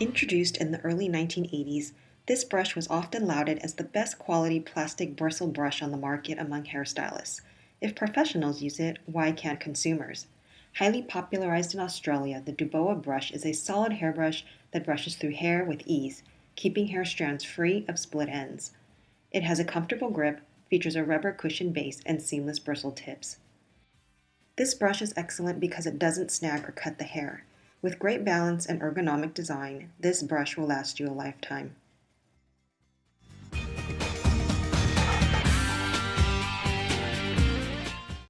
Introduced in the early 1980s, this brush was often lauded as the best quality plastic bristle brush on the market among hairstylists. If professionals use it, why can't consumers? Highly popularized in Australia, the Duboa brush is a solid hairbrush that brushes through hair with ease, keeping hair strands free of split ends. It has a comfortable grip, features a rubber cushion base, and seamless bristle tips. This brush is excellent because it doesn't snag or cut the hair. With great balance and ergonomic design, this brush will last you a lifetime.